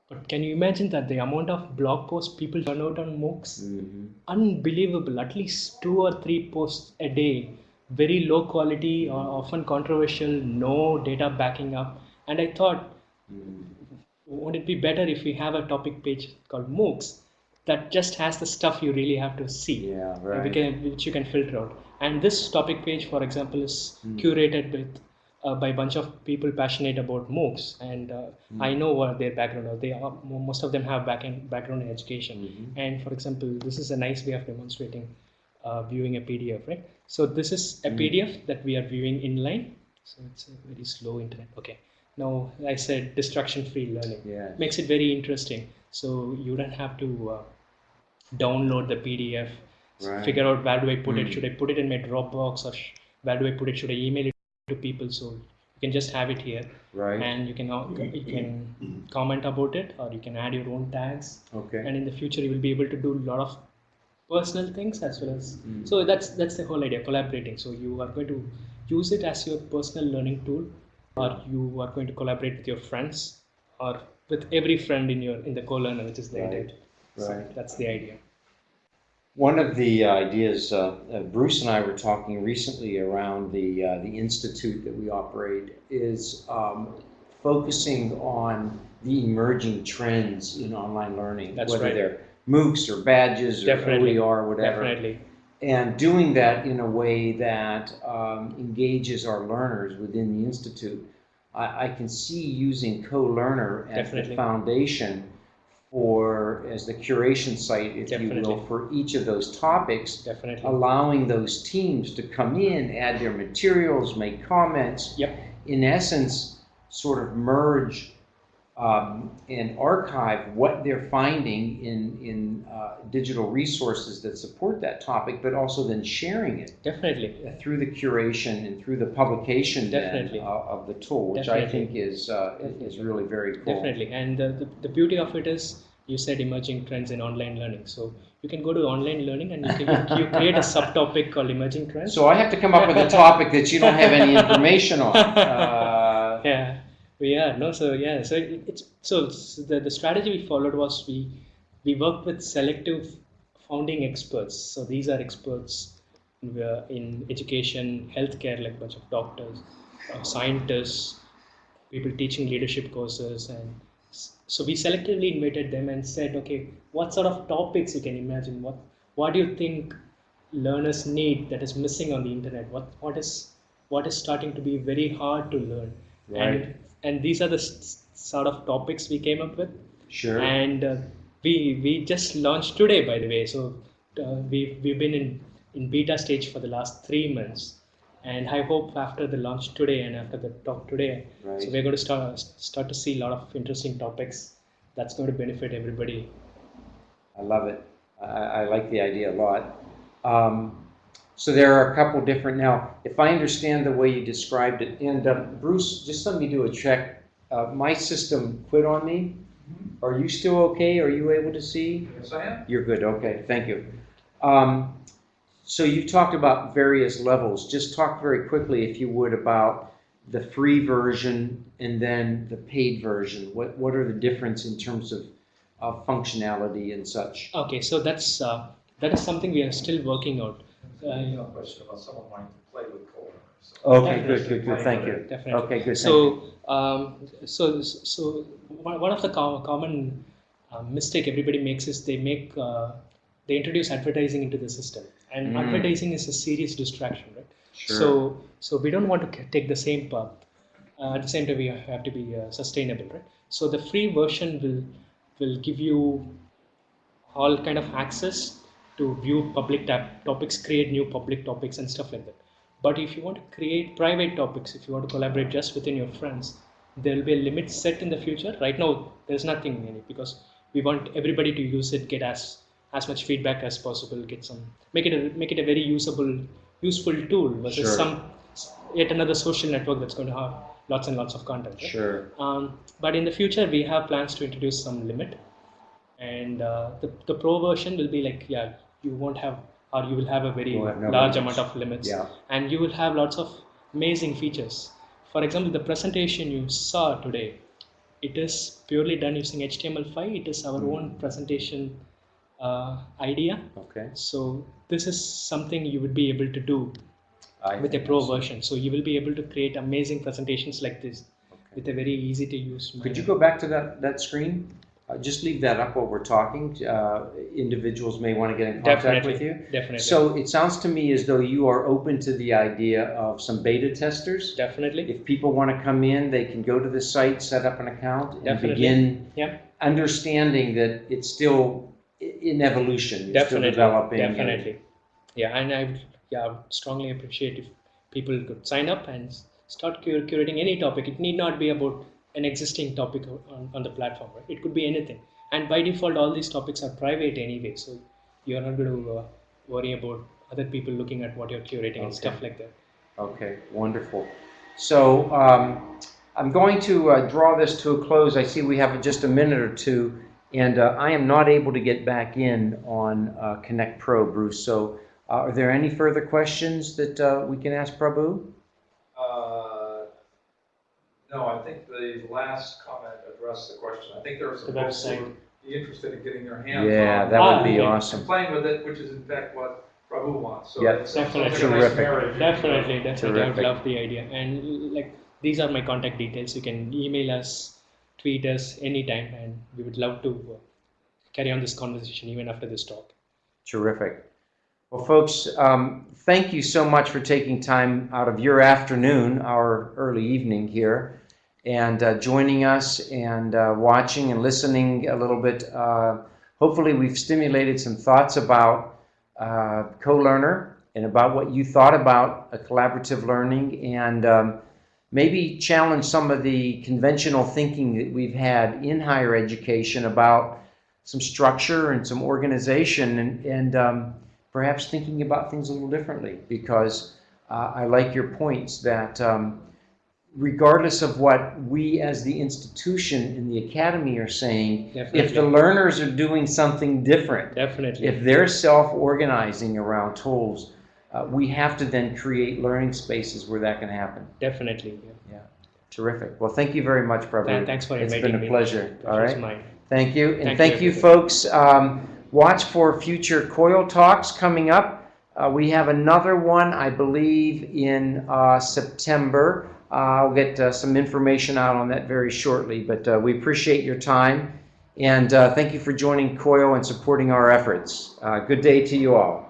But can you imagine that the amount of blog posts people turn out on MOOCs? Mhm. Unbelievable. At least two or three posts a day. Very low quality, or often controversial, no data backing up. And I thought, Mm. Would it be better if we have a topic page called MOOCs that just has the stuff you really have to see, Yeah, right. can, which you can filter out. And this topic page, for example, is Hmm. curated with uh, by a bunch of people passionate about MOOCs, and uh, Hmm. I know what their background. Are. They are most of them have back background in education. Mhm. And for example, this is a nice way of demonstrating uh, viewing a PDF, right? So this is a Hmm. PDF that we are viewing inline. So it's a very slow internet. Okay. Now I said distraction-free learning Yeah. makes it very interesting. So you don't have to uh, download the PDF, Right. figure out where do I put Mm. it. Should I put it in my Dropbox or sh- where do I put it? Should I email it to people? So you can just have it here, Right. and you can uh, you can comment about it, or you can add your own tags. Okay. And in the future, you will be able to do a lot of personal things as well as. Mm. So that's that's the whole idea, collaborating. So you are going to use it as your personal learning tool, or you are going to collaborate with your friends, or with every friend in your in the co-learner, which is the Right. So right. that's the idea. One of the ideas, uh, uh, Bruce and I were talking recently around the, uh, the institute that we operate is um, focusing on the emerging trends in online learning. That's Whether right. they're MOOCs or badges or Definitely. OER, whatever. Definitely. And doing that in a way that um, engages our learners within the institute. I, I can see using Co-Learner as the foundation for, as the curation site, if you will, for each of those topics, Definitely. allowing those teams to come in, add their materials, make comments. Yep. In essence, sort of merge um, and archive what they're finding in, in uh, digital resources that support that topic, but also then sharing it Definitely. through the curation and through the publication then, Definitely. uh, of the tool, which I think is, uh, is really very cool. Definitely. And the, the beauty of it is you said emerging trends in online learning. So you can go to online learning and you, can, you create a subtopic called emerging trends. So I have to come up with a topic that you don't have any information on. Uh, yeah no so yeah so it, it's so the, the strategy we followed was we we worked with selective founding experts. So these are experts in, uh, in education healthcare like bunch of doctors uh, scientists people teaching leadership courses and so we selectively invited them and said okay what sort of topics you can imagine? What what do you think learners need that is missing on the internet? What what is what is starting to be very hard to learn? Right. and and these are the sort of topics we came up with Sure. and uh, we we just launched today by the way so uh, we we've been in in beta stage for the last three months and i hope after the launch today and after the talk today so we're going to start start to see a lot of interesting topics that's going to benefit everybody I love it. I, I like the idea a lot. Um, so there are a couple different, now, if I understand the way you described it, and uh, Bruce, just let me do a check. Uh, my system quit on me. Are you still okay? Are you able to see? Yes, I am. You're good, okay, thank you. Um, so you talked about various levels. Just talk very quickly, if you would, about the free version and then the paid version. What, what are the difference in terms of, of functionality and such? okay so that's uh, that is something we are still working out There's Uh, an email question about someone wanting to play with CoLearner. so- Okay, Definitely. good, good, good, thank you. definitely Okay, good, thank so um, so so one one of the com- common uh, mistake everybody makes is they make uh, they introduce advertising into the system and Mm. advertising is a serious distraction right Sure. so so we don't want to take the same path uh, at the same time we have to be uh, sustainable right so the free version will will give you all kind of access to view public topics create new public topics and stuff like that but if you want to create private topics if you want to collaborate just within your friends there will be a limit set in the future right now there's nothing in it because we want everybody to use it get as as much feedback as possible get some make it a, make it a very usable useful tool versus Sure. some yet another social network that's going to have lots and lots of content right? Sure, Um, but in the future, we have plans to introduce some limit, and uh, the the pro version will be like yeah, you won't have or you will have a very no large limits. amount of limits, yeah, and you will have lots of amazing features. For example, the presentation you saw today, it is purely done using HTML5. It is our Mhm. own presentation uh, idea. okay. So this is something you would be able to do I with a pro that's- version. So you will be able to create amazing presentations like this okay. with a very easy to use. Could you go back to that, that screen? Uh, just leave that up while we're talking. Uh, individuals may want to get in contact Definitely. with you. Definitely. So it sounds to me as though you are open to the idea of some beta testers. definitely. If people want to come in, they can go to the site, set up an account, and Definitely. begin Yeah. understanding that it's still in evolution. It's still Definitely. developing. and- Definitely. Yeah, and I would yeah strongly appreciate if people could sign up and start cur- curating any topic. It need not be about an existing topic on, on the platform. Right? It could be anything. And by default, all these topics are private anyway, so you're not going to uh, worry about other people looking at what you're curating and stuff like that. Okay, wonderful. So um, I'm going to uh, draw this to a close. I see we have just a minute or two, and uh, I am not able to get back in on uh, Connect Pro, Bruce. So uh, are there any further questions that uh, we can ask Prabhu? No, I think the last comment addressed the question. I think there was a The post, website. be interested in getting their hands on. Yeah, that would be Ah, awesome. Playing with it, which is in fact what Prabhu wants, so. Yep. it sounds like a nice Definitely. Terrific. marriage. Definitely, definitely. I would Terrific. love the idea. And like these are my contact details. You can email us, tweet us anytime, and we would love to uh, carry on this conversation even after this talk. Terrific. Well, folks, um, thank you so much for taking time out of your afternoon, our early evening here, and uh, joining us and uh, watching and listening a little bit. Uh, hopefully, we've stimulated some thoughts about uh, co-learner and about what you thought about a collaborative learning and um, maybe challenge some of the conventional thinking that we've had in higher education about some structure and some organization and, and um, perhaps thinking about things a little differently because uh, I like your points that um, regardless of what we as the institution in the academy are saying, if the learners are doing something different, Definitely. if they're self-organizing around tools, uh, we have to then create learning spaces where that can happen. Definitely. Yeah. Terrific. Well, thank you very much, Prabhu. Th- Thanks for It's inviting been a pleasure. All right. mine. Thank you, and Thank thank you, you, folks. Um, watch for future COIL talks coming up. Uh, we have another one, I believe, in uh, September. I'll get uh, some information out on that very shortly, but uh, we appreciate your time. And uh, thank you for joining COIL and supporting our efforts. Uh, good day to you all.